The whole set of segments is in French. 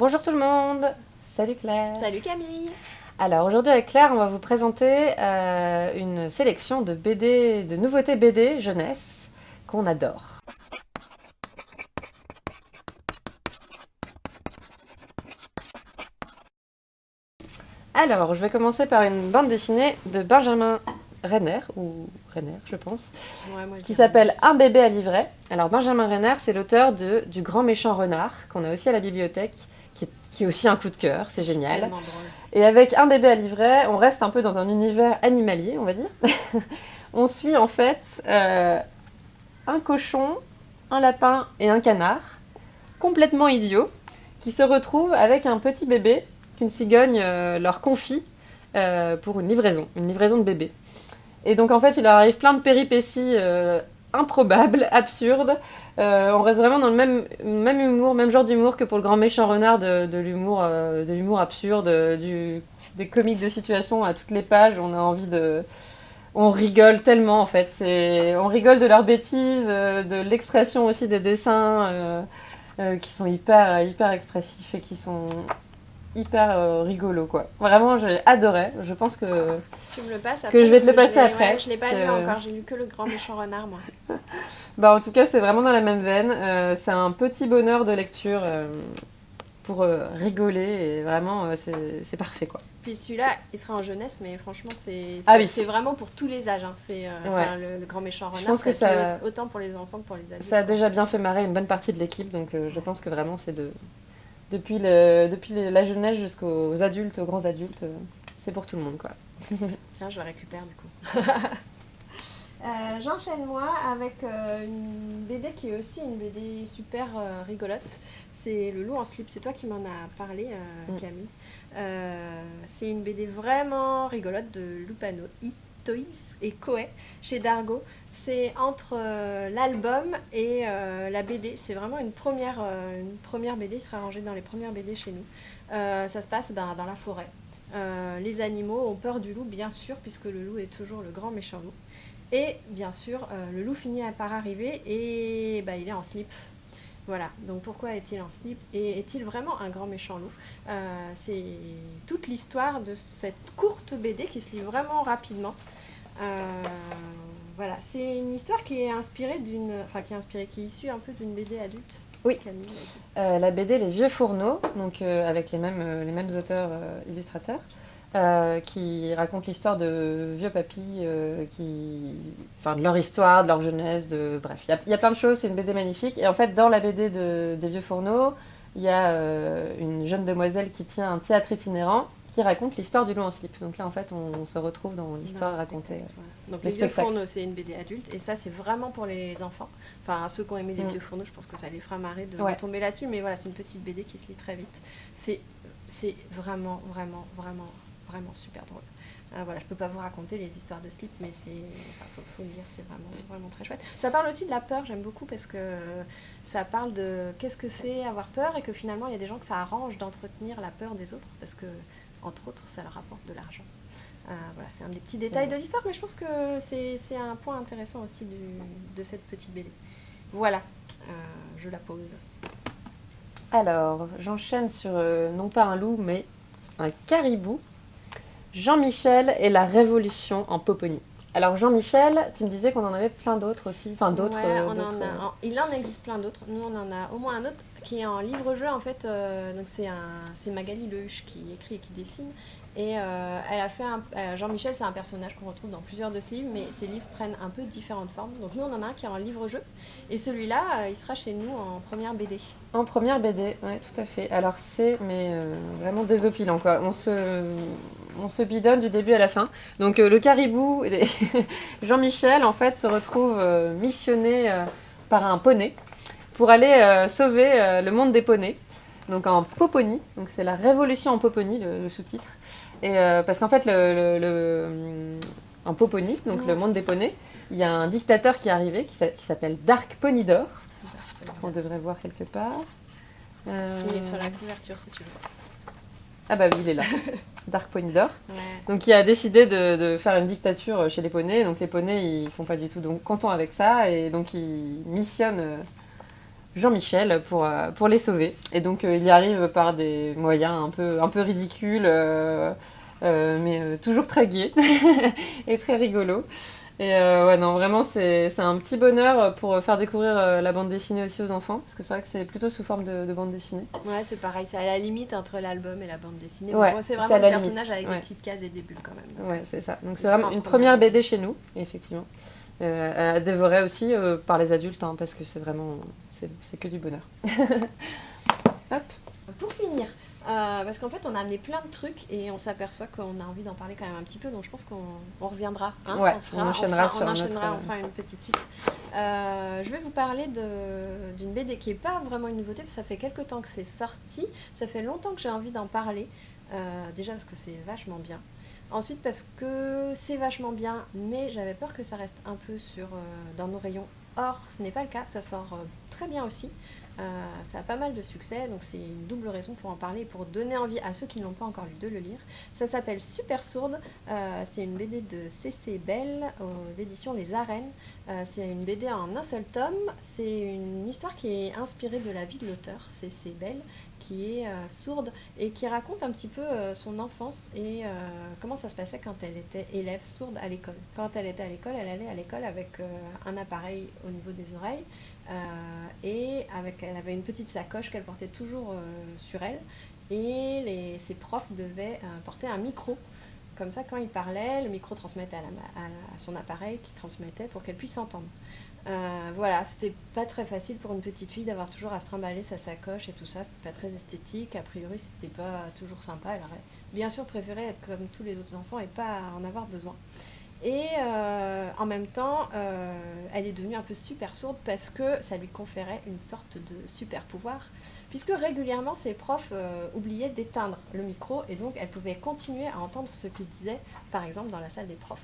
Bonjour tout le monde Salut Claire Salut Camille Alors aujourd'hui avec Claire, on va vous présenter euh, une sélection de BD, de nouveautés BD jeunesse qu'on adore. Alors, je vais commencer par une bande dessinée de Benjamin Renner, ou Renner, je pense, Ouais, moi, je qui s'appelle. Un bébé à livret. Alors, Benjamin Renner, c'est l'auteur de Du grand méchant renard, qu'on a aussi à la bibliothèque, qui est, qui est aussi un coup de cœur, c'est génial. Drôle. Et avec Un bébé à livret, on reste un peu dans un univers animalier, on va dire. on suit en fait euh, un cochon, un lapin et un canard, complètement idiots, qui se retrouvent avec un petit bébé qu'une cigogne euh, leur confie euh, pour une livraison, une livraison de bébé. Et donc en fait, il leur arrive plein de péripéties improbables, absurdes. Euh, on reste vraiment dans le même, même humour, même genre d'humour que pour le grand méchant renard de, de l'humour euh, de l'humour absurde, euh, du, des comiques de situation à toutes les pages. On a envie de... On rigole tellement en fait. On rigole de leurs bêtises, de l'expression aussi des dessins euh, qui sont hyper, hyper expressifs et qui sont hyper euh, rigolos quoi. Vraiment, j'ai adoré. Je pense que Tu me le passes après Que je vais te le passer après, ouais, je l'ai pas lu encore, j'ai lu que le grand méchant renard moi. Bah, en tout cas, c'est vraiment dans la même veine. Euh, c'est un petit bonheur de lecture euh, pour euh, rigoler et vraiment, c'est parfait quoi. Puis celui-là, il sera en jeunesse, mais franchement, c'est Ah oui. vraiment pour tous les âges. hein. C'est enfin, le, le grand méchant renard. pense que ça autant pour les enfants que pour les adultes. Ça a déjà bien fait marrer une bonne partie de l'équipe, donc je pense que vraiment, c'est de. Depuis, le, depuis la jeunesse jusqu'aux adultes, aux grands adultes, c'est pour tout le monde quoi. Tiens, je le récupère du coup. Euh, J'enchaîne moi avec euh, une BD qui est aussi une BD super euh, rigolote. C'est Le loup en slip. C'est toi qui m'en as parlé, Mm. Camille. C'est une BD vraiment rigolote de Lupano Itois et Koei chez Dargo. C'est entre l'album et la BD. C'est vraiment une première, une première BD. Il sera rangé dans les premières BD chez nous. Ça se passe ben, dans la forêt. Les animaux ont peur du loup, bien sûr, puisque le loup est toujours le grand méchant loup. Et bien sûr, euh, le loup finit par arriver et bah, il est en slip. Voilà, donc pourquoi est-il en slip Et est-il vraiment un grand méchant loup? Euh, C'est toute l'histoire de cette courte BD qui se lit vraiment rapidement. Euh, voilà, c'est une histoire qui est inspirée d'une. Enfin, qui est inspirée, qui est issue un peu d'une BD adulte. Oui. Camille, la BD Les Vieux Fourneaux, donc avec les mêmes, les mêmes auteurs illustrateurs, euh, qui racontent l'histoire de vieux papis, euh, qui, enfin de leur histoire, de leur jeunesse, de bref, il y a- il y, a plein de choses. C'est une BD magnifique. Et en fait, dans la BD de- des Vieux Fourneaux, il y a euh, une jeune demoiselle qui tient un théâtre itinérant qui raconte l'histoire du loup en slip. Donc là, en fait, on, se retrouve dans l'histoire racontée. voilà. Donc le les vieux fourneaux, c'est une BD adulte et ça c'est vraiment pour les enfants. Enfin ceux qui ont aimé les Mm. vieux fourneaux, je pense que ça les fera marrer de Ouais. tomber là-dessus. Mais voilà, c'est une petite BD qui se lit très vite. C'est c'est vraiment vraiment vraiment vraiment super drôle. Euh, voilà, je peux pas vous raconter les histoires de slip, mais c'est enfin, faut, faut le lire, c'est vraiment vraiment très chouette. Ça parle aussi de la peur, j'aime beaucoup parce que ça parle de qu'est-ce que c'est avoir peur et que finalement il y a des gens que ça arrange d'entretenir la peur des autres parce que entre autres ça leur apporte de l'argent. Euh, voilà, c'est un des petits détails de l'histoire, mais je pense que c'est c'est un point intéressant aussi du- de cette petite BD. Voilà, euh, je la pose. Alors, j'enchaîne sur non pas un loup, mais un caribou. Jean-Michel et la révolution en Poponie. Alors, Jean-Michel, tu me disais qu'on en avait plein d'autres aussi. Enfin, d'autres. Ouais, euh, en en- il en existe plein d'autres. Nous, on en a au moins un autre qui est en livre-jeu en fait. euh, donc c'est c'est Magali Lehuche qui écrit et qui dessine. Et euh, elle a fait un, Jean-Michel, c'est un personnage qu'on retrouve dans plusieurs de ses livres, mais ces livres prennent un peu différentes formes. Donc nous, on en a un qui est en livre-jeu, et celui-là, il sera chez nous en première BD. En première BD, oui, tout à fait. Alors, c'est mais vraiment désopilant, quoi. On se, on se bidonne du début à la fin. Donc, euh, le caribou, Jean-Michel, en fait, se retrouve euh, missionné euh, par un poney pour aller sauver le monde des poneys. Donc, en Poponie. Donc, c'est la révolution en Poponie, le, le sous-titre. Et parce qu'en fait, le, le- le- hum, en Poponie, donc le monde des poneys, il y a un dictateur qui est arrivé qui s'a- qui s'appelle Dark Ponydor. On devrait voir quelque part. Euh, Il est sur la couverture si tu veux. Ah bah oui, il est là. Dark. Ouais. Donc il a décidé de, de faire une dictature chez les poneys. Donc les poneys, ils sont pas du tout donc contents avec ça. Et donc ils missionnent euh, Jean-Michel pour, pour les sauver. Et donc il y arrive par des moyens un peu, un peu ridicules, mais toujours très gai et très rigolo. Et euh, ouais, non, vraiment, c'est un petit bonheur pour faire découvrir euh, la bande dessinée aussi aux enfants, parce que c'est vrai que c'est plutôt sous forme de, bande dessinée. Ouais, c'est pareil, c'est à la limite entre l'album et la bande dessinée. Ouais, c'est vraiment un personnage avec des petites cases et des bulles quand même. Ouais, c'est ça. Donc c'est vraiment une première BD chez nous, effectivement. Euh, à dévorer aussi par les adultes, hein, parce que c'est vraiment, c'est que du bonheur. Hop. Pour finir, euh, parce qu'en fait, on a amené plein de trucs et on s'aperçoit qu'on a envie d'en parler quand même un petit peu. Donc, je pense qu'on reviendra. Hein on, fera, enchaînera, sur on, enchaînera, on fera une petite suite. Euh, je vais vous parler d'une BD qui n'est pas vraiment une nouveauté, parce que ça fait quelques temps que c'est sorti. Ça fait longtemps que j'ai envie d'en parler. Euh, déjà parce que c'est vachement bien. Ensuite parce que c'est vachement bien, mais j'avais peur que ça reste un peu sur, dans nos rayons. Or, ce n'est pas le cas, ça sort très bien aussi. Euh, ça a pas mal de succès, donc c'est une double raison pour en parler pour donner envie à ceux qui ne l'ont pas encore lu de le lire. Ça s'appelle Super Sourde, euh, c'est une BD de C.C. Bell aux éditions Les Arènes. Euh, c'est une BD en un seul tome, c'est une histoire qui est inspirée de la vie de l'auteur, C.C. Bell, qui est sourde et qui raconte un petit peu son enfance et comment ça se passait quand elle était élève sourde à l'école. Quand elle était à l'école, elle allait à l'école avec un appareil au niveau des oreilles euh, et avec, elle avait une petite sacoche qu'elle portait toujours euh, sur elle. Et les, ses profs devaient euh, porter un micro. Comme ça, quand il parlait, le micro transmettait à, son appareil qui transmettait pour qu'elle puisse entendre. Voilà, c'était pas très facile pour une petite fille d'avoir toujours à se trimballer sa sacoche et tout ça. C'était pas très esthétique. A priori, c'était pas toujours sympa. Elle aurait bien sûr préféré être comme tous les autres enfants et pas en avoir besoin. Et euh, en même temps, euh, elle est devenue un peu super sourde parce que ça lui conférait une sorte de super pouvoir, puisque régulièrement ses profs euh, oubliaient d'éteindre le micro et donc elle pouvait continuer à entendre ce qui se disait, par exemple, dans la salle des profs.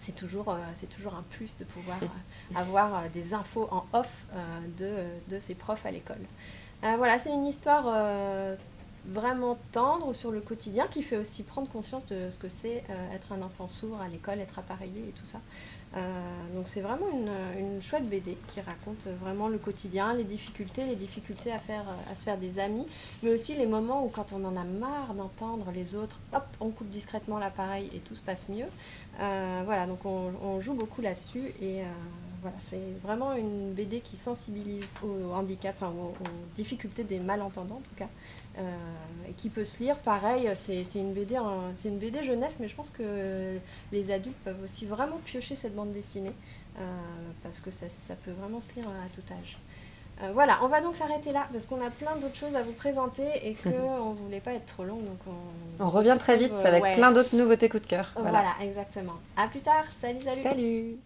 C'est toujours, c'est toujours un plus de pouvoir avoir des infos en off de, de ses profs à l'école. voilà, c'est une histoire vraiment tendre sur le quotidien qui fait aussi prendre conscience de ce que c'est euh, être un enfant sourd à l'école, être appareillé et tout ça. Euh, donc c'est vraiment une, chouette BD qui raconte vraiment le quotidien, les difficultés, les difficultés à, faire, à se faire des amis, mais aussi les moments où quand on en a marre d'entendre les autres, hop, on coupe discrètement l'appareil et tout se passe mieux. Euh, voilà, donc on, joue beaucoup là-dessus et voilà, c'est vraiment une BD qui sensibilise au handicap, enfin aux, difficultés des malentendants en tout cas, euh, et qui peut se lire. Pareil, c'est une, BD, c'est une BD jeunesse, mais je pense que les adultes peuvent aussi vraiment piocher cette bande dessinée, euh, parce que ça, ça, peut vraiment se lire à tout âge. Euh, voilà, on va donc s'arrêter là parce qu'on a plein d'autres choses à vous présenter et qu'on ne voulait pas être trop long. Donc on, on revient très vite avec plein d'autres nouveautés coup de cœur. Voilà. voilà, exactement. À plus tard. Salut, salut. Salut.